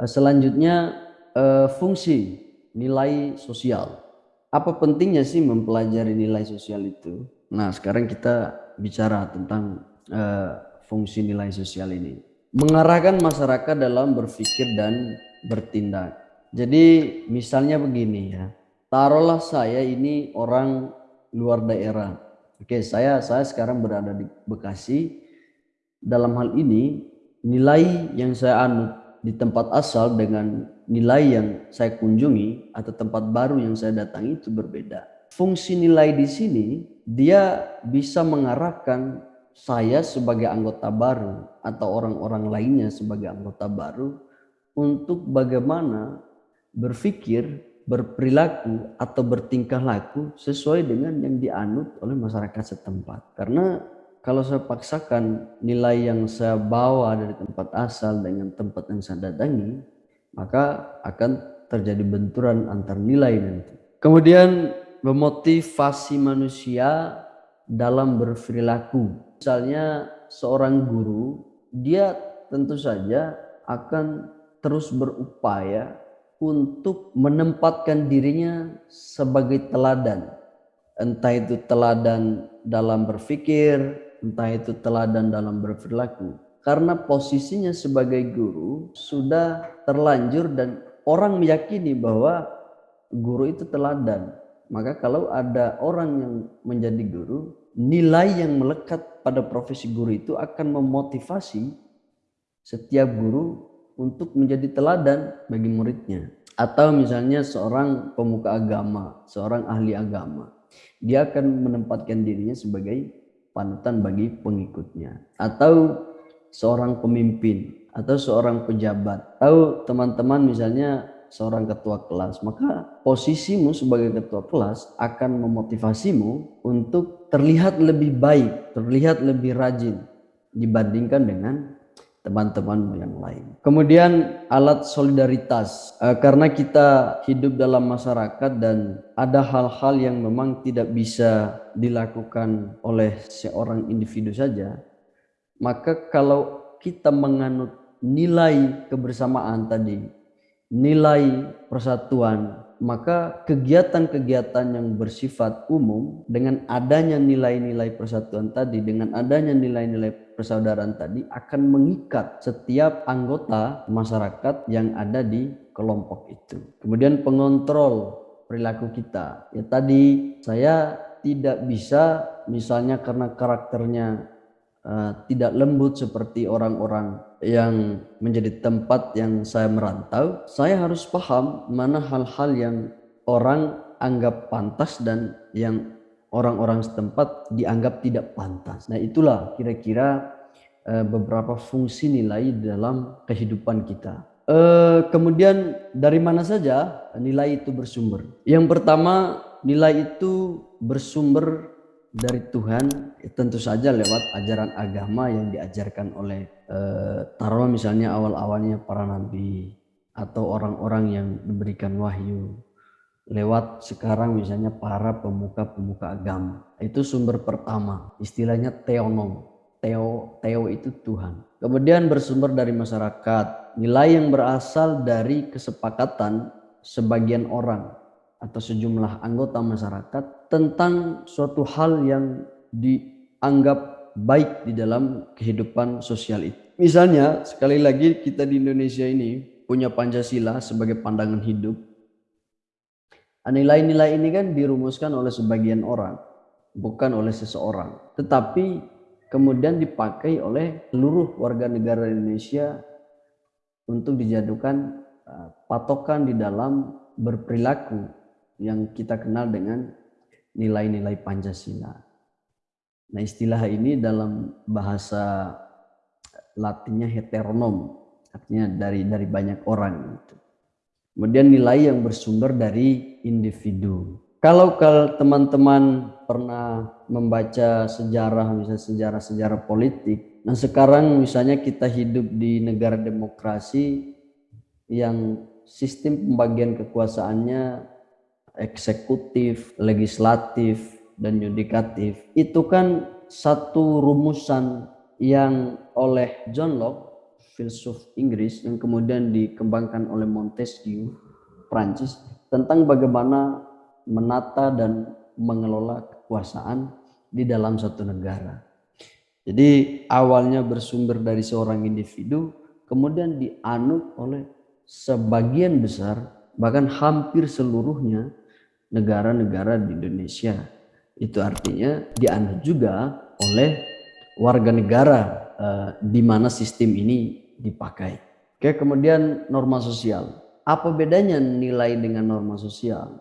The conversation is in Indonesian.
Eh, selanjutnya eh, fungsi nilai sosial. Apa pentingnya sih mempelajari nilai sosial itu? Nah, sekarang kita bicara tentang eh, fungsi nilai sosial ini. Mengarahkan masyarakat dalam berpikir dan bertindak. Jadi misalnya begini ya, taruhlah saya ini orang luar daerah. Oke, saya saya sekarang berada di Bekasi. Dalam hal ini nilai yang saya anut di tempat asal dengan nilai yang saya kunjungi atau tempat baru yang saya datangi itu berbeda. Fungsi nilai di sini dia bisa mengarahkan saya sebagai anggota baru atau orang-orang lainnya sebagai anggota baru untuk bagaimana berpikir, berperilaku atau bertingkah laku sesuai dengan yang dianut oleh masyarakat setempat. Karena kalau saya paksakan nilai yang saya bawa dari tempat asal dengan tempat yang saya datangi, maka akan terjadi benturan antar nilai nanti. Kemudian memotivasi manusia dalam berperilaku. Misalnya seorang guru, dia tentu saja akan terus berupaya untuk menempatkan dirinya sebagai teladan. Entah itu teladan dalam berpikir, entah itu teladan dalam berperilaku karena posisinya sebagai guru sudah terlanjur dan orang meyakini bahwa guru itu teladan. Maka kalau ada orang yang menjadi guru, nilai yang melekat pada profesi guru itu akan memotivasi setiap guru untuk menjadi teladan bagi muridnya. Atau misalnya seorang pemuka agama, seorang ahli agama, dia akan menempatkan dirinya sebagai panutan bagi pengikutnya. Atau seorang pemimpin atau seorang pejabat. Tahu teman-teman misalnya seorang ketua kelas, maka posisimu sebagai ketua kelas akan memotivasimu untuk terlihat lebih baik, terlihat lebih rajin dibandingkan dengan teman-teman yang lain. Kemudian alat solidaritas, e, karena kita hidup dalam masyarakat dan ada hal-hal yang memang tidak bisa dilakukan oleh seorang individu saja, maka kalau kita menganut nilai kebersamaan tadi, nilai persatuan, maka kegiatan-kegiatan yang bersifat umum dengan adanya nilai-nilai persatuan tadi, dengan adanya nilai-nilai persaudaraan tadi akan mengikat setiap anggota masyarakat yang ada di kelompok itu. Kemudian pengontrol perilaku kita. Ya tadi saya tidak bisa misalnya karena karakternya uh, tidak lembut seperti orang-orang yang menjadi tempat yang saya merantau, saya harus paham mana hal-hal yang orang anggap pantas dan yang orang-orang setempat dianggap tidak pantas. Nah itulah kira-kira uh, beberapa fungsi nilai dalam kehidupan kita. Uh, kemudian dari mana saja nilai itu bersumber? Yang pertama nilai itu bersumber dari Tuhan ya tentu saja lewat ajaran agama yang diajarkan oleh eh, taruh misalnya awal-awalnya para nabi atau orang-orang yang diberikan wahyu lewat sekarang misalnya para pemuka-pemuka agama. Itu sumber pertama istilahnya teonom. Teo teo itu Tuhan. Kemudian bersumber dari masyarakat nilai yang berasal dari kesepakatan sebagian orang atau sejumlah anggota masyarakat tentang suatu hal yang dianggap baik di dalam kehidupan sosial itu. Misalnya, sekali lagi kita di Indonesia ini punya Pancasila sebagai pandangan hidup. Nilai-nilai ini kan dirumuskan oleh sebagian orang, bukan oleh seseorang. Tetapi kemudian dipakai oleh seluruh warga negara Indonesia untuk dijadikan eh, patokan di dalam berperilaku yang kita kenal dengan nilai-nilai Pancasila. Nah istilah ini dalam bahasa Latinnya heteronom, artinya dari dari banyak orang. Gitu. Kemudian nilai yang bersumber dari individu. Kalau teman-teman pernah membaca sejarah, misalnya sejarah-sejarah politik, nah sekarang misalnya kita hidup di negara demokrasi yang sistem pembagian kekuasaannya eksekutif, legislatif, dan yudikatif itu kan satu rumusan yang oleh John Locke filsuf Inggris yang kemudian dikembangkan oleh Montesquieu Prancis tentang bagaimana menata dan mengelola kekuasaan di dalam satu negara. Jadi awalnya bersumber dari seorang individu, kemudian dianut oleh sebagian besar, bahkan hampir seluruhnya negara-negara di Indonesia. Itu artinya dianut juga oleh warga negara eh, di mana sistem ini dipakai. Oke, kemudian norma sosial. Apa bedanya nilai dengan norma sosial?